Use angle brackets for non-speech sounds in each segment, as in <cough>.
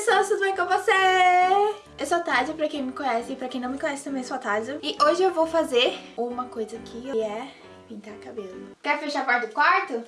pessoas, tudo bem com você? Eu sou a Tádia, pra quem me conhece e pra quem não me conhece também sou a Tádia. E hoje eu vou fazer uma coisa aqui, que é pintar cabelo. Quer fechar a porta do quarto?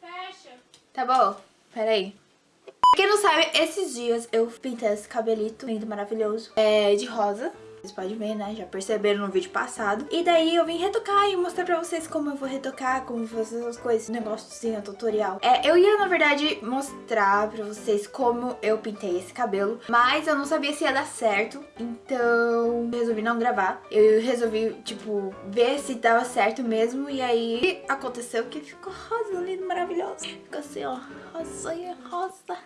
Fecha. Tá bom, peraí. Pra quem não sabe, esses dias eu pintei esse cabelito lindo, maravilhoso, é de rosa. Vocês podem ver, né? Já perceberam no vídeo passado. E daí eu vim retocar e mostrar pra vocês como eu vou retocar, como fazer essas coisas, negóciozinho, tutorial. É, eu ia, na verdade, mostrar pra vocês como eu pintei esse cabelo, mas eu não sabia se ia dar certo, então resolvi não gravar. Eu resolvi, tipo, ver se dava certo mesmo, e aí aconteceu que ficou rosa, lindo, maravilhoso. Ficou assim, ó, rosinha, rosa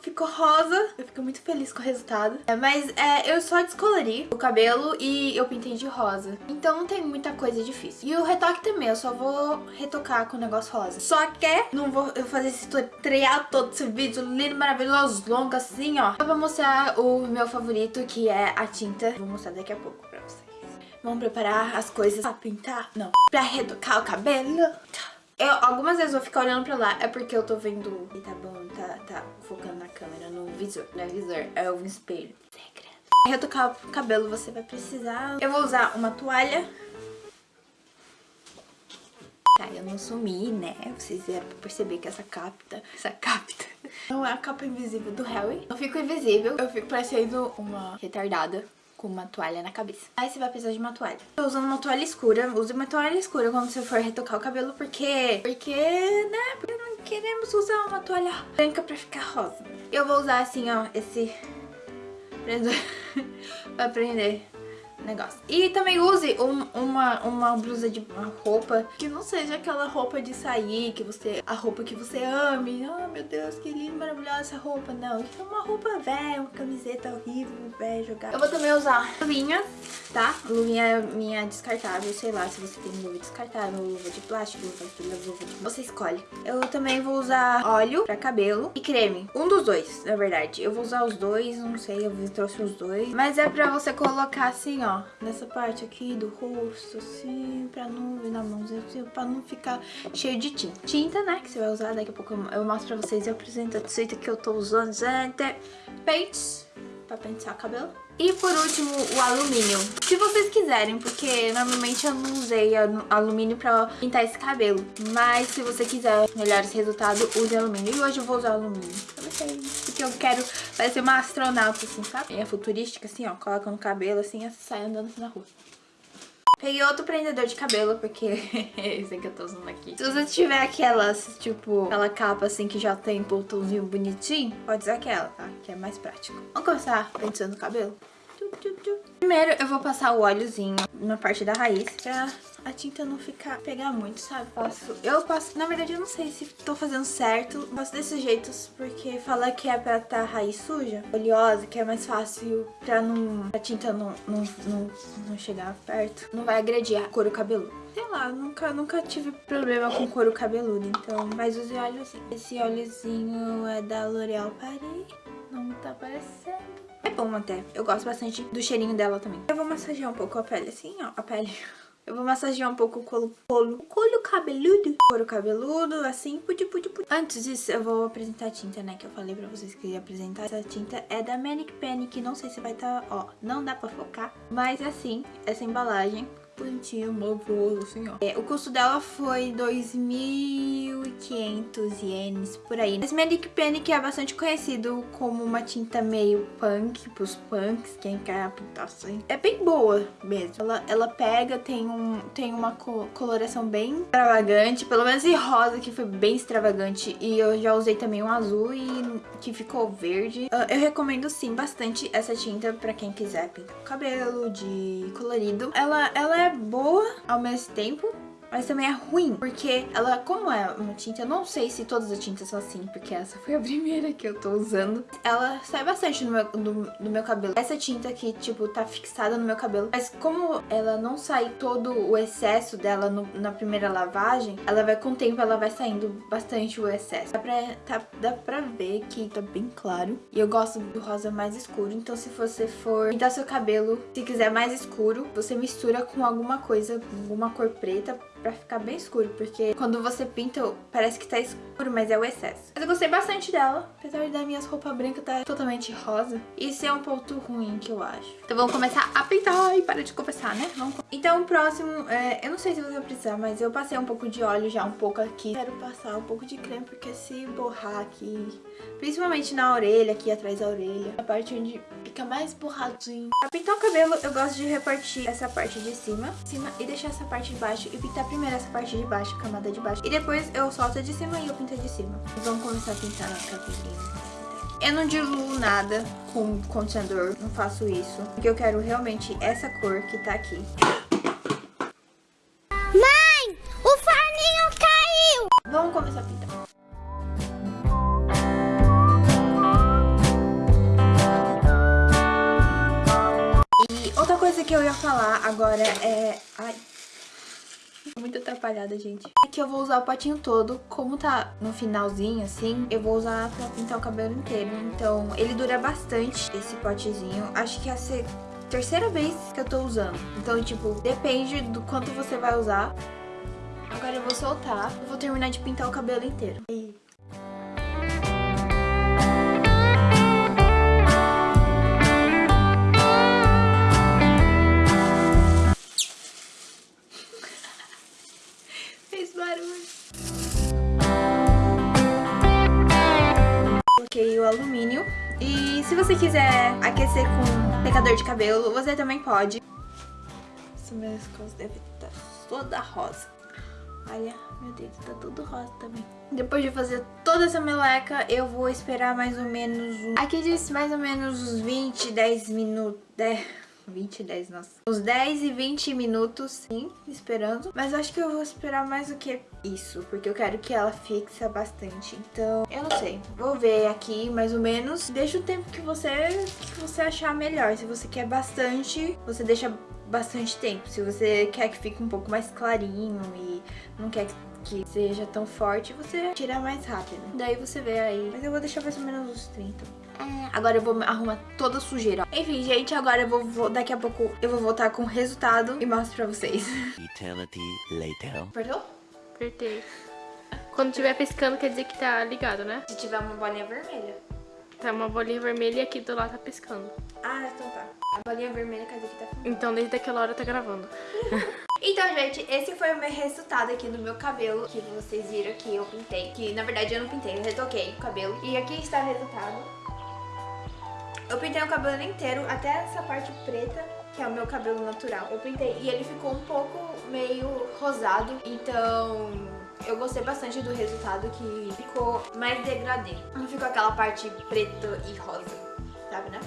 ficou rosa. Eu fico muito feliz com o resultado. É, mas é, eu só descolori o cabelo e eu pintei de rosa. Então não tem muita coisa difícil. E o retoque também, eu só vou retocar com o negócio rosa. Só que não vou eu fazer esse tutorial todo, esse vídeo lindo, maravilhoso, longo assim, ó. Eu vou mostrar o meu favorito, que é a tinta. Vou mostrar daqui a pouco pra vocês. Vamos preparar as coisas pra pintar? Não. Pra retocar o cabelo. Eu, algumas vezes eu vou ficar olhando pra lá, é porque eu tô vendo... E tá bom, tá, tá focando na câmera, no visor. Não é visor, é o espelho. Segredo. Retocar o cabelo você vai precisar... Eu vou usar uma toalha. Tá, eu não sumi, né? Vocês vieram pra perceber que essa capta... Essa capta... <laughs> Não é a capa invisível do Harry. Eu fico invisível, eu fico parecendo uma retardada com uma toalha na cabeça. Aí você vai precisar de uma toalha. Tô usando uma toalha escura. Use uma toalha escura quando você for retocar o cabelo, porque... Porque, né? Porque não queremos usar uma toalha branca pra ficar rosa. Eu vou usar assim, ó, esse <laughs> pra prender negócio. E também use um, uma, uma blusa de uma roupa que não seja aquela roupa de sair, que você a roupa que você ame. Oh, meu Deus, que linda, maravilhosa essa roupa. Não, que é uma roupa velha, uma camiseta horrível, velha, jogar. Eu vou também usar luvinha, tá? Luvinha minha descartável, sei lá, se você tem luva descartável, luva de plástico, luva de... Luva de... Você escolhe. Eu também vou usar óleo pra cabelo e creme. Um dos dois, na verdade. Eu vou usar os dois, não sei, eu trouxe os dois. Mas é pra você colocar assim, ó nessa parte aqui do rosto, assim, pra não na mãozinha, assim, pra não ficar cheio de tinta. Tinta, né, que você vai usar, daqui a pouco eu mostro pra vocês e apresento a tinta que eu tô usando, gente. Pentes, pra pentear o cabelo. E por último, o alumínio. Se vocês quiserem, porque normalmente eu não usei alumínio pra pintar esse cabelo. Mas se você quiser melhores resultados, use alumínio. E hoje eu vou usar alumínio. Porque eu quero parecer uma astronauta, assim, sabe? É futurística, assim, ó. Coloca no cabelo, assim, e sai andando assim na rua. Peguei outro prendedor de cabelo, porque <laughs> esse que eu tô usando aqui. Se você tiver aquelas, tipo, aquela capa assim que já tem botãozinho bonitinho, pode usar aquela, tá? Que é mais prático. Vamos começar penteando o cabelo? Primeiro eu vou passar o óleozinho na parte da raiz pra a tinta não ficar, pegar muito, sabe? Passo, eu passo, na verdade eu não sei se tô fazendo certo, passo desses jeitos porque fala que é pra tá raiz suja, oleosa, que é mais fácil pra não, a tinta não, não, não, não chegar perto, não vai agredir a couro cabeludo. Sei lá, nunca, nunca tive problema com couro cabeludo, então, mas use óleozinho. Esse óleozinho é da L'Oréal Paris, não tá aparecendo. É bom até, eu gosto bastante do cheirinho dela também. Eu vou massagear um pouco a pele assim, ó, a pele... <laughs> Eu vou massagear um pouco o colo, colo, colo cabeludo. Couro cabeludo, assim, pudi, pudi, pudi. Antes disso, eu vou apresentar a tinta, né, que eu falei pra vocês que ia apresentar. Essa tinta é da Manic que não sei se vai estar, tá, ó, não dá pra focar. Mas, assim, essa embalagem bonitinho, maravilhoso, assim, ó. É, o custo dela foi 2.500 ienes, por aí. Magic Pen que é bastante conhecido como uma tinta meio punk, pros punks, quem quer pintar assim. É bem boa mesmo. Ela, ela pega, tem, um, tem uma co coloração bem extravagante, pelo menos em rosa, que foi bem extravagante. E eu já usei também um azul e que ficou verde. Uh, eu recomendo sim bastante essa tinta pra quem quiser pintar o cabelo de colorido. Ela, ela é boa ao mesmo tempo, mas também é ruim, porque ela, como é uma tinta, eu não sei se todas as tintas são assim, porque essa foi a <laughs> primeira que eu tô usando. Ela sai bastante no meu, no, no meu cabelo. Essa tinta aqui, tipo, tá fixada no meu cabelo, mas como ela não sai todo o excesso dela no, na primeira lavagem, ela vai, com o tempo, ela vai saindo bastante o excesso. Dá pra, tá, dá pra ver que tá bem claro. E eu gosto do rosa mais escuro, então se você for pintar seu cabelo, se quiser mais escuro, você mistura com alguma coisa, alguma cor preta, pra ficar bem escuro, porque quando você pinta, parece que tá escuro, mas é o excesso. Mas eu gostei bastante dela, apesar das minhas roupas brancas tá totalmente rosa. Isso é um ponto ruim que eu acho. Então vamos começar a pintar e para de conversar, né? Vamos... Então o próximo, é, eu não sei se você vai precisar, mas eu passei um pouco de óleo já um pouco aqui. Quero passar um pouco de creme, porque se borrar aqui, principalmente na orelha, aqui atrás da orelha, a parte onde fica mais borradinho. Pra pintar o cabelo, eu gosto de repartir essa parte de cima, cima e deixar essa parte de baixo e pintar primeiro essa parte de baixo, a camada de baixo. E depois eu solto de cima e eu pinto de cima. E vamos começar a pintar nosso cabelinho. Eu não diluo nada com condicionador, não faço isso. Porque eu quero realmente essa cor que tá aqui. Mãe, o forninho caiu! Vamos começar a pintar. E outra coisa que eu ia falar agora é... Ai... Muito atrapalhada, gente. Aqui eu vou usar o potinho todo. Como tá no finalzinho, assim, eu vou usar pra pintar o cabelo inteiro. Então, ele dura bastante, esse potezinho. Acho que é a terceira vez que eu tô usando. Então, tipo, depende do quanto você vai usar. Agora eu vou soltar. Eu vou terminar de pintar o cabelo inteiro. E... se você quiser aquecer com secador de cabelo, você também pode. Essa minha costas deve estar toda rosa. Olha, meu dedo tá tudo rosa também. Depois de fazer toda essa meleca, eu vou esperar mais ou menos... Um... Aqui diz mais ou menos uns 20, 10 minutos... 10... 20, 10, nossa. Uns 10 e 20 minutos, sim, esperando. Mas acho que eu vou esperar mais do que isso, porque eu quero que ela fixe bastante. Então, eu não sei. Vou ver aqui, mais ou menos. Deixa o tempo que você, que você achar melhor. Se você quer bastante, você deixa bastante tempo. Se você quer que fique um pouco mais clarinho e não quer que seja tão forte, você tira mais rápido. Daí você vê aí. Mas eu vou deixar mais ou menos uns 30. É, agora eu vou arrumar toda a sujeira. Enfim, gente, agora eu vou, vou, daqui a pouco eu vou voltar com o resultado e mostro pra vocês. Eternity later. Apertou? Apertei. Quando tiver piscando quer dizer que tá ligado, né? Se tiver uma bolinha vermelha. Tá uma bolinha vermelha e aqui do lado tá piscando. Ah, então tá. A bolinha vermelha quer dizer que tá filmando. Então desde aquela hora tá gravando. <laughs> Então, gente, esse foi o meu resultado aqui no meu cabelo, que vocês viram que eu pintei. Que, na verdade, eu não pintei, eu retoquei o cabelo. E aqui está o resultado. Eu pintei o cabelo inteiro, até essa parte preta, que é o meu cabelo natural. Eu pintei e ele ficou um pouco meio rosado, então eu gostei bastante do resultado, que ficou mais degradê. Não ficou aquela parte preta e rosa, sabe, né?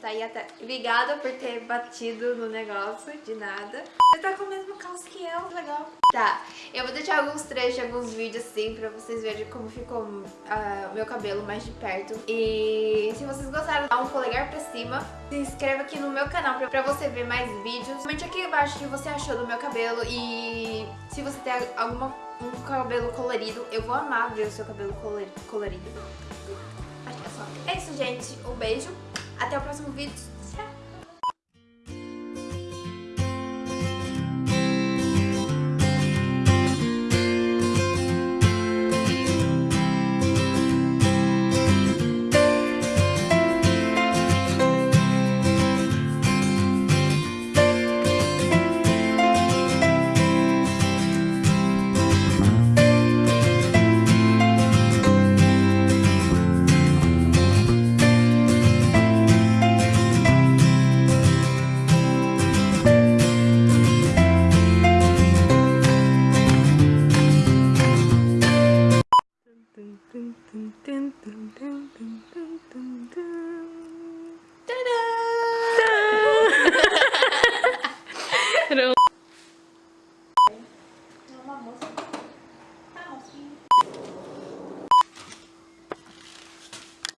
Tá aí até ligada por ter batido no negócio, de nada. Você tá com o mesmo calço que eu, legal. Tá, eu vou deixar alguns trechos, alguns vídeos assim, pra vocês verem como ficou uh, o meu cabelo mais de perto. E se vocês gostaram, dá um polegar pra cima. Se inscreva aqui no meu canal pra, pra você ver mais vídeos. Comente aqui embaixo o que você achou do meu cabelo e se você tem alguma, um cabelo colorido, eu vou amar ver o seu cabelo colorido. Acho que é só. É isso, gente. Um beijo. Até o próximo vídeo. dun, dun, dun, dun, dun, dun, dun. Ta-da! Ta <laughs> <laughs>